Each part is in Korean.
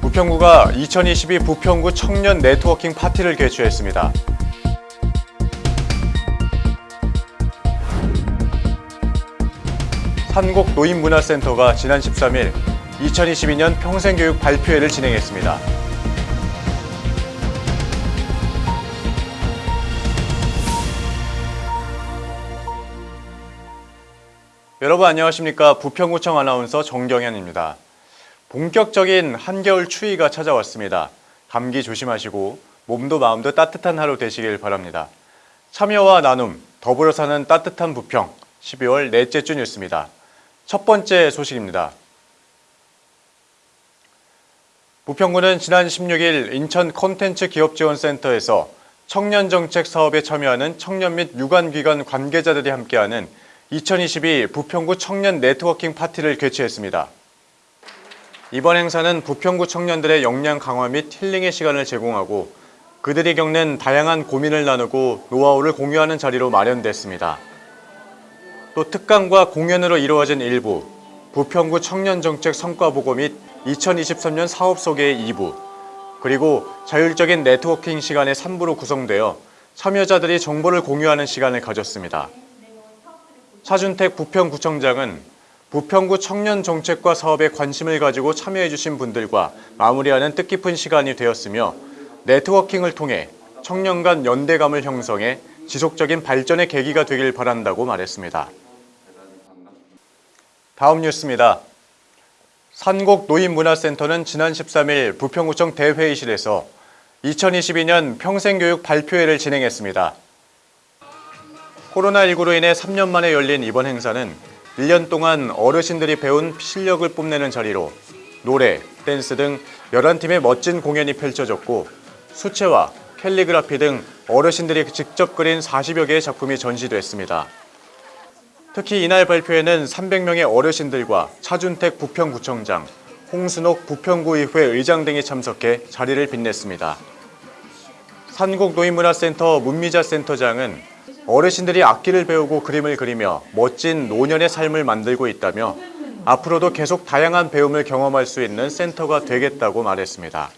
부평구가 2022 부평구 청년 네트워킹 파티를 개최했습니다. 산곡 노인문화센터가 지난 13일 2022년 평생교육 발표회를 진행했습니다. 여러분 안녕하십니까 부평구청 아나운서 정경현입니다. 본격적인 한겨울 추위가 찾아왔습니다. 감기 조심하시고 몸도 마음도 따뜻한 하루 되시길 바랍니다. 참여와 나눔, 더불어 사는 따뜻한 부평 12월 넷째 주 뉴스입니다. 첫 번째 소식입니다. 부평구는 지난 16일 인천 콘텐츠 기업지원센터에서 청년정책 사업에 참여하는 청년 및 유관기관 관계자들이 함께하는 2022 부평구 청년 네트워킹 파티를 개최했습니다. 이번 행사는 부평구 청년들의 역량 강화 및 힐링의 시간을 제공하고 그들이 겪는 다양한 고민을 나누고 노하우를 공유하는 자리로 마련됐습니다. 또 특강과 공연으로 이루어진 일부, 부평구 청년정책 성과보고 및 2023년 사업 소개의 2부, 그리고 자율적인 네트워킹 시간의 3부로 구성되어 참여자들이 정보를 공유하는 시간을 가졌습니다. 차준택 부평구청장은 부평구 청년 정책과 사업에 관심을 가지고 참여해 주신 분들과 마무리하는 뜻깊은 시간이 되었으며 네트워킹을 통해 청년 간 연대감을 형성해 지속적인 발전의 계기가 되길 바란다고 말했습니다. 다음 뉴스입니다. 산곡 노인문화센터는 지난 13일 부평구청 대회의실에서 2022년 평생교육 발표회를 진행했습니다. 코로나19로 인해 3년 만에 열린 이번 행사는 1년 동안 어르신들이 배운 실력을 뽐내는 자리로 노래, 댄스 등 11팀의 멋진 공연이 펼쳐졌고 수채화, 캘리그라피 등 어르신들이 직접 그린 40여 개의 작품이 전시됐습니다. 특히 이날 발표에는 300명의 어르신들과 차준택 부평구청장, 홍순옥 부평구의회 의장 등이 참석해 자리를 빛냈습니다. 산곡노인문화센터 문미자 센터장은 어르신들이 악기를 배우고 그림을 그리며 멋진 노년의 삶을 만들고 있다며 앞으로도 계속 다양한 배움을 경험할 수 있는 센터가 되겠다고 말했습니다.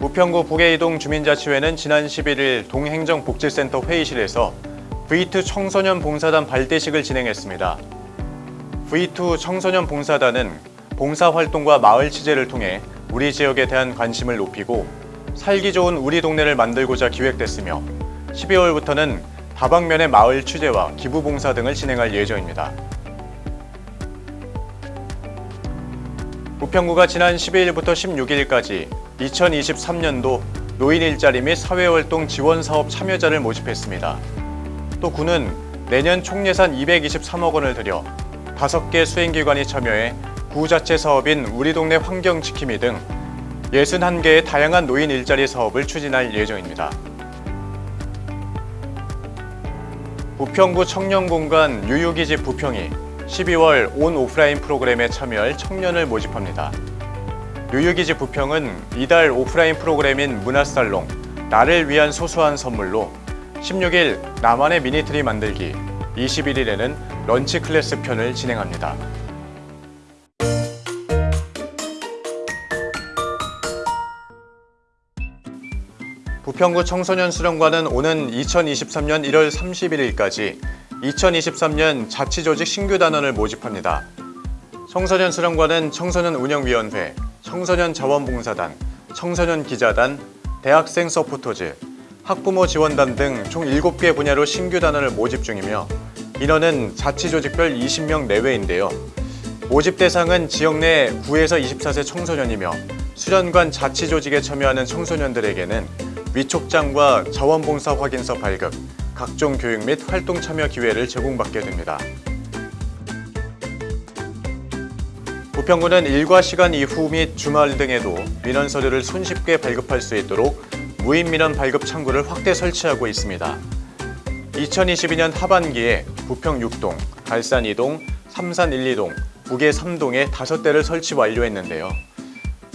부평구 북해이동 주민자치회는 지난 11일 동행정복지센터 회의실에서 V2 청소년 봉사단 발대식을 진행했습니다. V2 청소년 봉사단은 봉사활동과 마을 취재를 통해 우리 지역에 대한 관심을 높이고 살기 좋은 우리 동네를 만들고자 기획됐으며 12월부터는 다방면의 마을 취재와 기부봉사 등을 진행할 예정입니다. 부평구가 지난 12일부터 16일까지 2023년도 노인 일자리 및 사회활동 지원 사업 참여자를 모집했습니다. 또 구는 내년 총 예산 223억 원을 들여 5개 수행기관이 참여해 구 자체 사업인 우리 동네 환경지킴이 등 61개의 다양한 노인 일자리 사업을 추진할 예정입니다. 부평구 청년공간 유유기지 부평이 12월 온 오프라인 프로그램에 참여할 청년을 모집합니다. 유유기지 부평은 이달 오프라인 프로그램인 문화살롱 나를 위한 소소한 선물로 16일 나만의 미니트리 만들기, 21일에는 런치 클래스 편을 진행합니다. 부평구 청소년 수련관은 오는 2023년 1월 31일까지 2023년 자치조직 신규 단원을 모집합니다. 청소년 수련관은 청소년 운영위원회, 청소년 자원봉사단, 청소년 기자단, 대학생 서포터즈, 학부모 지원단 등 총 7개 분야로 신규 단원을 모집 중이며 인원은 자치조직별 20명 내외인데요. 모집 대상은 지역 내 9에서 24세 청소년이며 수련관 자치조직에 참여하는 청소년들에게는 위촉장과 자원봉사 확인서 발급, 각종 교육 및 활동 참여 기회를 제공받게 됩니다. 부평구는 일과 시간 이후 및 주말 등에도 민원 서류를 손쉽게 발급할 수 있도록 무인 민원 발급 창구를 확대 설치하고 있습니다. 2022년 하반기에 부평 6동, 갈산 2동, 삼산 1, 2동, 북계 3동에 5대를 설치 완료했는데요.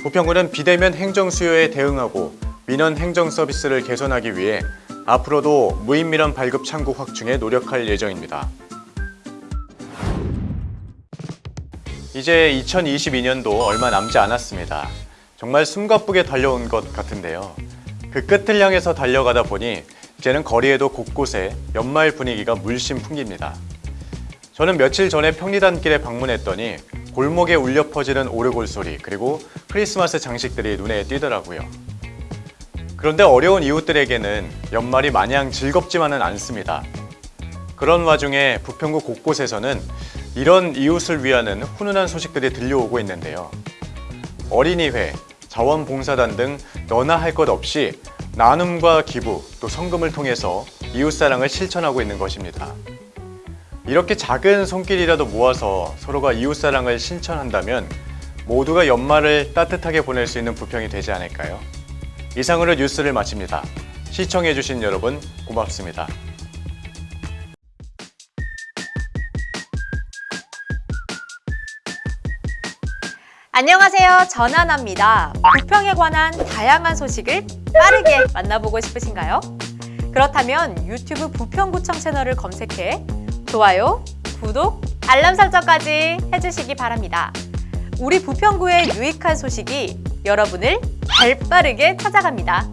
부평구는 비대면 행정 수요에 대응하고 민원 행정 서비스를 개선하기 위해 앞으로도 무인 민원 발급 창구 확충에 노력할 예정입니다. 이제 2022년도 얼마 남지 않았습니다. 정말 숨가쁘게 달려온 것 같은데요. 그 끝을 향해서 달려가다 보니 이제는 거리에도 곳곳에 연말 분위기가 물씬 풍깁니다. 저는 며칠 전에 평리단길에 방문했더니 골목에 울려 퍼지는 오르골 소리 그리고 크리스마스 장식들이 눈에 띄더라고요. 그런데 어려운 이웃들에게는 연말이 마냥 즐겁지만은 않습니다. 그런 와중에 부평구 곳곳에서는 이런 이웃을 위하는 훈훈한 소식들이 들려오고 있는데요. 어린이회, 자원봉사단 등 너나 할 것 없이 나눔과 기부 또 성금을 통해서 이웃사랑을 실천하고 있는 것입니다. 이렇게 작은 손길이라도 모아서 서로가 이웃사랑을 실천한다면 모두가 연말을 따뜻하게 보낼 수 있는 부평이 되지 않을까요? 이상으로 뉴스를 마칩니다. 시청해주신 여러분 고맙습니다. 안녕하세요. 전하나입니다. 부평에 관한 다양한 소식을 빠르게 만나보고 싶으신가요? 그렇다면 유튜브 부평구청 채널을 검색해 좋아요, 구독, 알람 설정까지 해주시기 바랍니다. 우리 부평구의 유익한 소식이 여러분을 발빠르게 찾아갑니다.